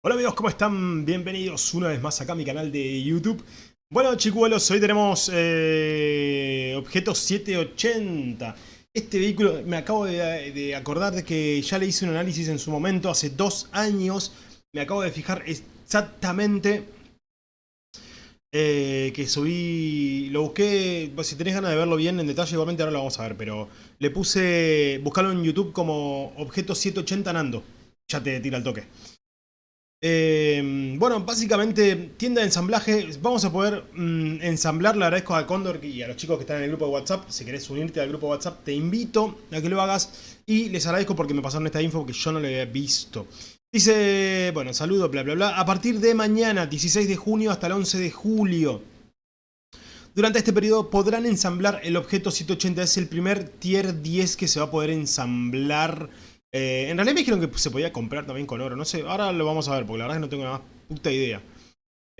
Hola amigos, ¿cómo están? Bienvenidos una vez más acá a mi canal de YouTube. Bueno chicuelos, hoy tenemos eh, Objeto 780. Este vehículo, me acabo de, acordar de que ya le hice un análisis en su momento, hace dos años. Me acabo de fijar exactamente eh, que subí, lo busqué, pues, si tenés ganas de verlo bien en detalle, igualmente ahora lo vamos a ver, pero le puse, buscarlo en YouTube como Objeto 780 Nando. Ya te tira el toque. Eh, bueno, básicamente, tienda de ensamblaje. Vamos a poder mm, ensamblar. Le agradezco a Condor y a los chicos que están en el grupo de WhatsApp. Si querés unirte al grupo de WhatsApp, te invito a que lo hagas. Y les agradezco porque me pasaron esta info que yo no lo había visto. Dice, bueno, saludo, bla, bla, bla. A partir de mañana, 16 de junio hasta el 11 de julio. Durante este periodo podrán ensamblar el objeto 180. Es el primer tier 10 que se va a poder ensamblar eh, en realidad me dijeron que se podía comprar también con oro. No sé, ahora lo vamos a ver porque la verdad es que no tengo nada más puta idea.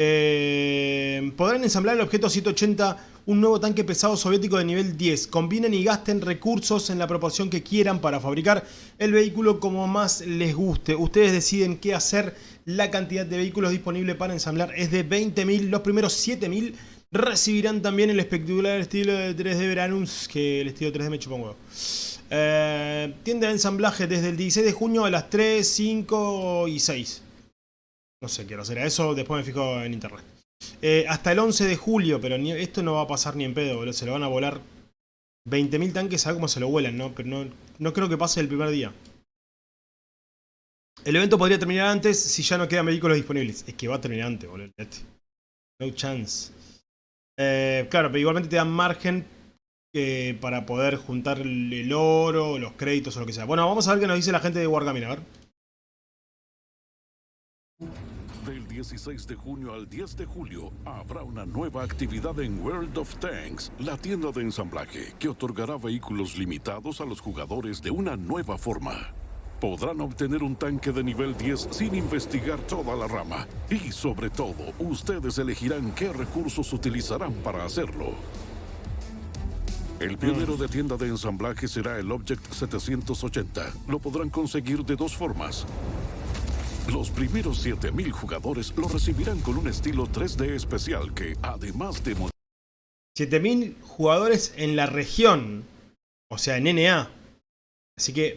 Eh, podrán ensamblar el objeto 180, un nuevo tanque pesado soviético de nivel 10. Combinen y gasten recursos en la proporción que quieran para fabricar el vehículo como más les guste. Ustedes deciden qué hacer. La cantidad de vehículos disponible para ensamblar es de 20.000. Los primeros 7.000 recibirán también el espectacular estilo de 3D Veranus, que el estilo 3D me chupa un huevo. Eh, tienda de ensamblaje desde el 16 de junio a las 3, 5 y 6. No sé hora será eso, después me fijo en internet. Eh, hasta el 11 de julio, pero esto no va a pasar ni en pedo, Se lo van a volar 20.000 tanques, a cómo se lo vuelan, ¿no? Pero no, no creo que pase el primer día. El evento podría terminar antes si ya no quedan vehículos disponibles. Es que va a terminar antes, boludo. No chance. Eh, claro, pero igualmente te dan margen para poder juntar el, oro, los créditos o lo que sea. Bueno, vamos a ver qué nos dice la gente de Wargaming, a ver. Del 16 de junio al 10 de julio habrá una nueva actividad en World of Tanks, la tienda de ensamblaje, que otorgará vehículos limitados a los jugadores de una nueva forma. Podrán obtener un tanque de nivel 10 sin investigar toda la rama. Y sobre todo, ustedes elegirán qué recursos utilizarán para hacerlo. El pionero de tienda de ensamblaje será el Object 780. Lo podrán conseguir de dos formas. Los primeros 7000 jugadores lo recibirán con un estilo 3D especial que, además de... 7000 jugadores en la región. O sea, en NA. Así que...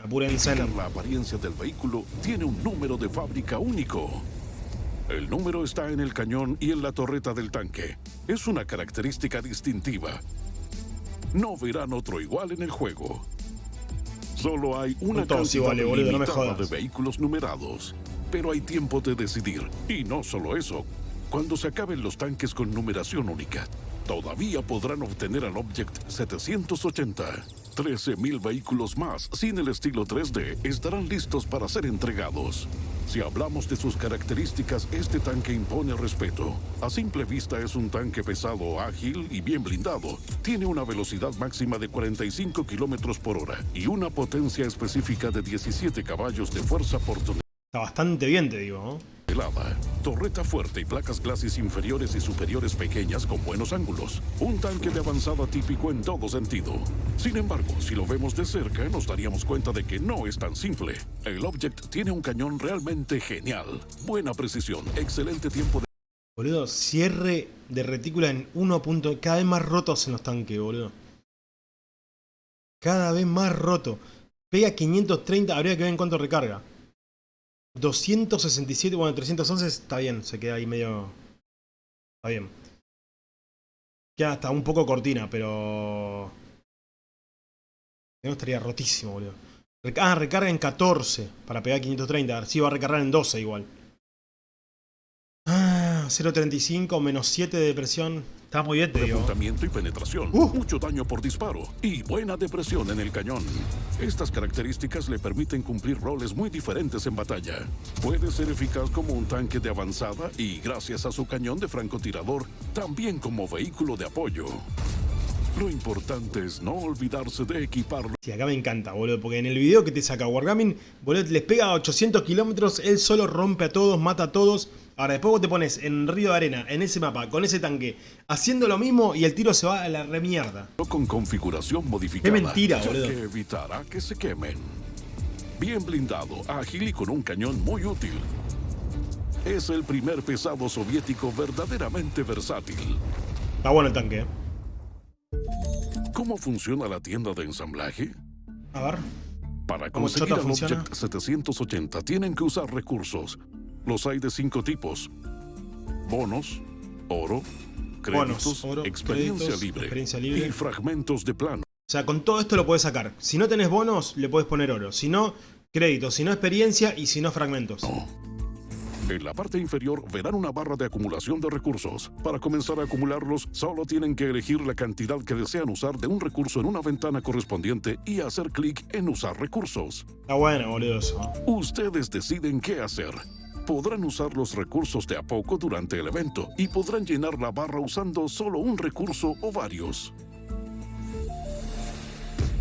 Apúrense. La apariencia del vehículo tiene un número de fábrica único. El número está en el cañón y en la torreta del tanque. Es una característica distintiva no verán otro igual en el juego. Solo hay una cantidad limitada de vehículos numerados. Pero hay tiempo de decidir. Y no solo eso. Cuando se acaben los tanques con numeración única, todavía podrán obtener al Object 780. 13.000 vehículos más sin el estilo 3D estarán listos para ser entregados. Si hablamos de sus características, este tanque impone respeto. A simple vista es un tanque pesado, ágil y bien blindado. Tiene una velocidad máxima de 45 kilómetros por hora y una potencia específica de 17 caballos de fuerza por tonelada. Está bastante bien, te digo, ¿no? Torreta fuerte y placas clases inferiores y superiores pequeñas con buenos ángulos. Un tanque de avanzada típico en todo sentido. Sin embargo, si lo vemos de cerca, nos daríamos cuenta de que no es tan simple. El Object tiene un cañón realmente genial. Buena precisión, excelente tiempo de... Boludo, cierre de retícula en 1. Cada vez más rotos en los tanques, boludo. Cada vez más roto. Pega 530, habría que ver en cuánto recarga. 267, bueno, 311 está bien, se queda ahí medio... Está bien. Queda hasta un poco cortina, pero... No estaría rotísimo, boludo. Ah, recarga en 14 para pegar 530. Sí, va a recargar en 12 igual. 0.35 menos 7 de depresión. Está muy bien, y penetración. Uh. Mucho daño por disparo. Y buena depresión en el cañón. Estas características le permiten cumplir roles muy diferentes en batalla. Puede ser eficaz como un tanque de avanzada y, gracias a su cañón de francotirador, también como vehículo de apoyo. Lo importante es no olvidarse de equiparlo. Sí, acá me encanta, boludo, porque en el video que te saca Wargaming, boludo, les pega a 800 kilómetros, él solo rompe a todos, mata a todos. Ahora, después vos te pones en Río de Arena, en ese mapa, con ese tanque, haciendo lo mismo y el tiro se va a la remierda. Con configuración modificada. Qué mentira, boludo. Que evitará que se quemen. Bien blindado, ágil y con un cañón muy útil. Es el primer pesado soviético verdaderamente versátil. Está bueno el tanque, ¿eh? ¿Cómo funciona la tienda de ensamblaje? A ver. Para ¿Cómo conseguir el? Object 780 tienen que usar recursos. Los hay de cinco tipos. Bonos, oro, créditos, Bonos, oro, experiencia, créditos, libre, experiencia libre. y fragmentos de plano. O sea, con todo esto lo puedes sacar. Si no tenés bonos, le puedes poner oro. Si no, créditos. Si no, experiencia. Y si no, fragmentos. En la parte inferior verán una barra de acumulación de recursos. Para comenzar a acumularlos, solo tienen que elegir la cantidad que desean usar de un recurso en una ventana correspondiente y hacer clic en Usar recursos. Está bueno, boludo, eso. Ustedes deciden qué hacer. Podrán usar los recursos de a poco durante el evento y podrán llenar la barra usando solo un recurso o varios.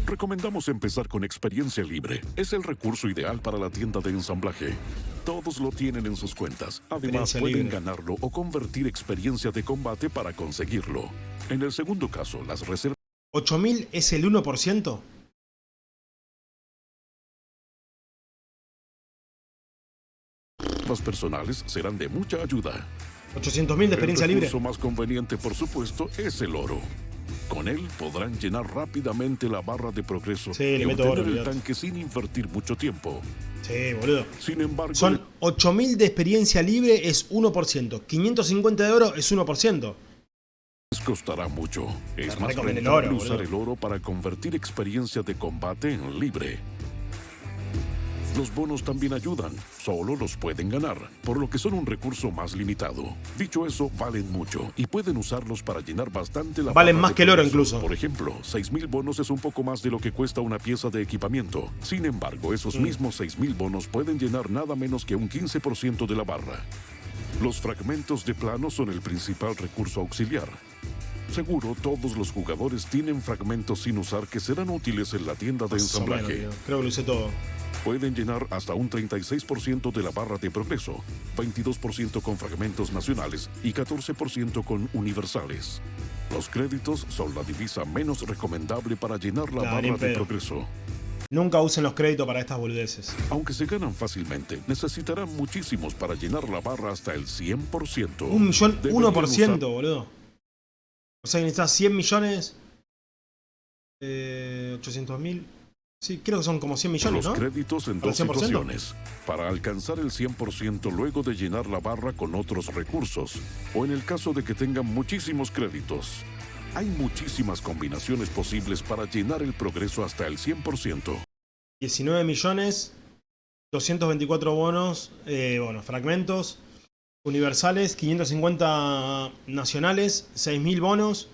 Recomendamos empezar con experiencia libre. Es el recurso ideal para la tienda de ensamblaje. Todos lo tienen en sus cuentas. Además, pueden libre. ganarlo o convertir experiencia de combate para conseguirlo. En el segundo caso, las reservas 8000 es el 1%. personales serán de mucha ayuda. 800.000 de experiencia el libre. recurso más conveniente, por supuesto, es el oro. Con él podrán llenar rápidamente la barra de progreso Sí, y obtener oro, el tanque sin invertir mucho tiempo. Sí, boludo. Sin embargo, Son 8000 de experiencia libre es 1%. 550 de oro es 1%. les costará mucho. Es más el rentable oro, usar boludo. el oro para convertir experiencia de combate en libre. Los bonos también ayudan, solo los pueden ganar, por lo que son un recurso más limitado. Dicho eso, valen mucho y pueden usarlos para llenar bastante la Valen más que el oro incluso. Por ejemplo, 6.000 bonos es un poco más de lo que cuesta una pieza de equipamiento. Sin embargo, esos Mm. mismos 6.000 bonos pueden llenar nada menos que un 15% de la barra. Los fragmentos de plano son el principal recurso auxiliar. Seguro todos los jugadores tienen fragmentos sin usar que serán útiles en la tienda de Más o menos, ensamblaje. Creo que lo usé todo. Pueden llenar hasta un 36% de la barra de progreso, 22% con fragmentos nacionales y 14% con universales. Los créditos son la divisa menos recomendable para llenar la Nah, barra de progreso. Nunca usen los créditos para estas boludeces. Aunque se ganan fácilmente, necesitarán muchísimos para llenar la barra hasta el 100%. Un millón, Deberían 1%, usar- boludo. O sea que necesitas 100 millones. Eh, 800 mil. Sí, creo que son como 100 millones, Los ¿no? créditos en ¿Para dos el 100%? situaciones. Para alcanzar el 100% luego de llenar la barra con otros recursos. O en el caso de que tengan muchísimos créditos. Hay muchísimas combinaciones posibles para llenar el progreso hasta el 100%. 19 millones. 224 bonos. Eh, bueno, fragmentos. Universales. 550 nacionales. 6.000 bonos.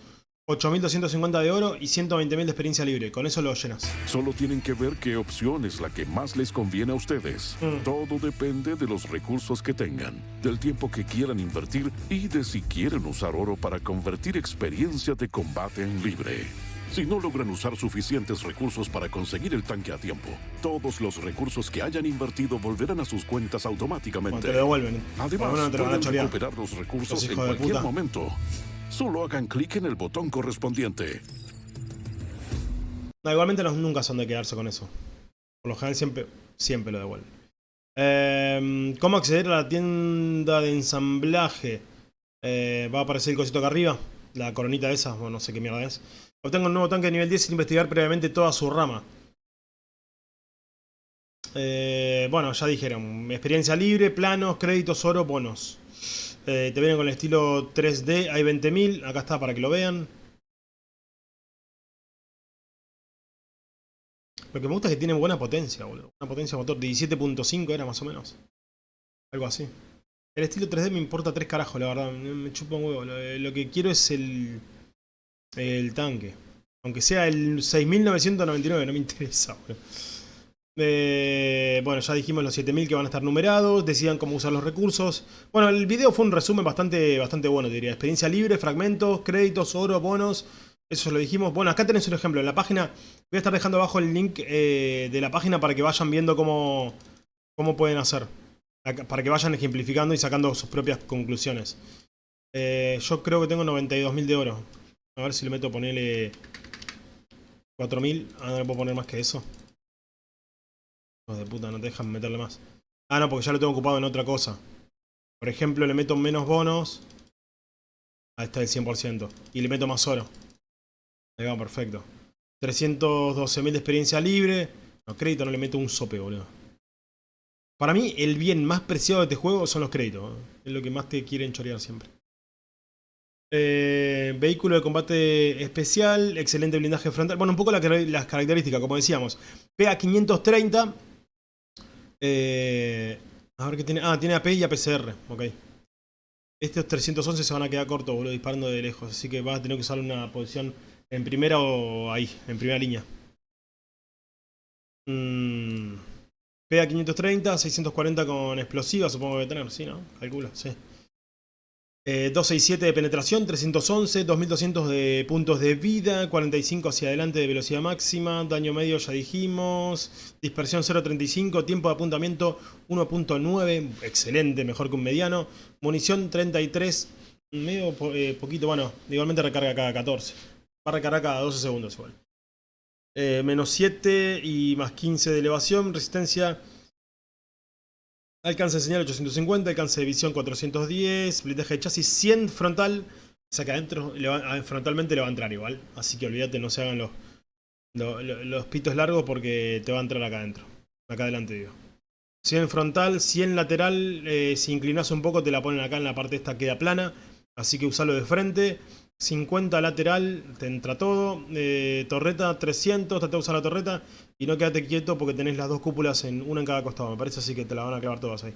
8.250 de oro y 120.000 de experiencia libre. Con eso lo llenas. Solo tienen que ver qué opción es la que más les conviene a ustedes. Mm. Todo depende de los recursos que tengan, del tiempo que quieran invertir y de si quieren usar oro para convertir experiencia de combate en libre. Si no logran usar suficientes recursos para conseguir el tanque a tiempo, todos los recursos que hayan invertido volverán a sus cuentas automáticamente. te lo devuelven. Además, no te lo pueden recuperar los recursos Los en cualquier momento. Solo hagan clic en el botón correspondiente. No, igualmente no- nunca son de quedarse con eso. Por lo general siempre, siempre lo devuelven. Em, ¿Cómo acceder a la tienda de ensamblaje? Eh, va a aparecer el cosito acá arriba. La coronita esa, bueno, no sé qué mierda es. Obtengo un nuevo tanque de nivel 10 sin investigar previamente toda su rama. Eh, bueno, ya dijeron. Experiencia libre, planos, créditos, oro, bonos. Eh, te vienen con el estilo 3D, hay 20.000. Acá está para que lo vean. Lo que me gusta es que tienen buena potencia, boludo. Una potencia motor de 17.5 era más o menos. Algo así. El estilo 3D me importa tres carajos, la verdad. Me chupa un huevo. Lo, lo que quiero es el. El tanque. Aunque sea el 6999, no me interesa. Eh, bueno, ya dijimos los 7000 que van a estar numerados. Decidan cómo usar los recursos. Bueno, el video fue un resumen bastante, bastante bueno, diría. Experiencia libre, fragmentos, créditos, oro, bonos. Eso ya lo dijimos. Bueno, acá tenés un ejemplo. En la página. Voy a estar dejando abajo el link eh, de la página para que vayan viendo cómo, cómo pueden hacer. Para que vayan ejemplificando y sacando sus propias conclusiones. Eh, yo creo que tengo 92.000 de oro. A ver si le meto ponerle 4.000. Ah, no le puedo poner más que eso. Hijos de puta, no te dejan meterle más. Ah, no, porque ya lo tengo ocupado en otra cosa. Por ejemplo, le meto menos bonos. Ahí está el 100%. Y le meto más oro. Ahí va, perfecto. 312.000 de experiencia libre. No, crédito no le meto un sope, boludo. Para mí, el bien más preciado de este juego son los créditos. ¿eh? Es lo que más te quieren chorear siempre. Eh, vehículo de combate especial, excelente blindaje frontal. Bueno, un poco las características, como decíamos. PA 530. Eh, a ver qué tiene. Ah, tiene AP y APCR. Ok. Estos 311 se van a quedar cortos, boludo, disparando de lejos. Así que vas a tener que usar una posición en primera o ahí, en primera línea. Mm, PA 530, 640 con explosiva, supongo que debe tener, sí, ¿no? Calculo, sí. 267 eh, de penetración, 311, 2200 de puntos de vida, 45 hacia adelante de velocidad máxima, daño medio ya dijimos, dispersión 0.35, tiempo de apuntamiento 1.9, excelente, mejor que un mediano, munición 33, medio eh, poquito, bueno, igualmente recarga cada 14, va a recargar cada 12 segundos igual. Eh, menos 7 y más 15 de elevación, resistencia Alcance de señal 850, alcance de visión 410, blindaje de chasis 100 frontal. O sea adentro frontalmente le va a entrar igual. Así que olvídate, no se hagan los, los, pitos largos porque te va a entrar acá adentro. Acá adelante digo. 100 frontal, 100 lateral. Eh, si inclinas un poco te la ponen acá en la parte esta queda plana. Así que usalo de frente. 50 lateral, te entra todo. Eh, torreta 300, trata de usar la torreta. Y no quédate quieto porque tenés las dos cúpulas, en una en cada costado. Me parece así que te la van a clavar todas ahí.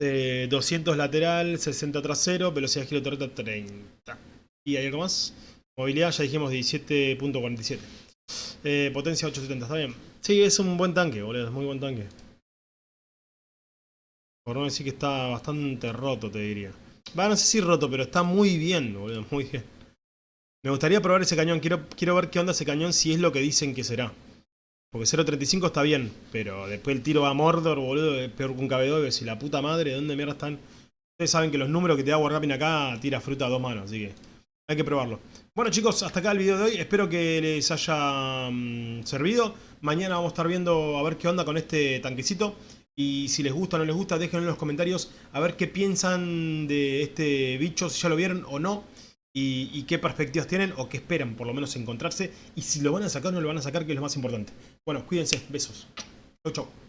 200 eh, lateral, 60 trasero, velocidad de giro torreta 30. ¿Y hay algo más? Movilidad ya dijimos 17.47. Eh, potencia 870, ¿está bien? Sí, es un buen tanque, boludo, es muy buen tanque. Por no decir que está bastante roto, te diría. Va, no sé si roto, pero está muy bien, boludo, muy bien. Me gustaría probar ese cañón, quiero, quiero ver qué onda ese cañón si es lo que dicen que será. Porque 0.35 está bien, pero después el tiro va a Mordor, boludo, es peor que un KB2, si la puta madre, ¿de dónde mierda están? Ustedes saben que los números que te da Wargaming acá tira fruta a dos manos, así que hay que probarlo. Bueno chicos, hasta acá el video de hoy, espero que les haya mm, servido. Mañana vamos a estar viendo a ver qué onda con este tanquecito. Y si les gusta o no les gusta, déjenlo en los comentarios a ver qué piensan de este bicho, si ya lo vieron o no y, qué perspectivas tienen o qué esperan por lo menos encontrarse y si lo van a sacar o no lo van a sacar, que es lo más importante. Bueno, cuídense, besos. Chau, chau.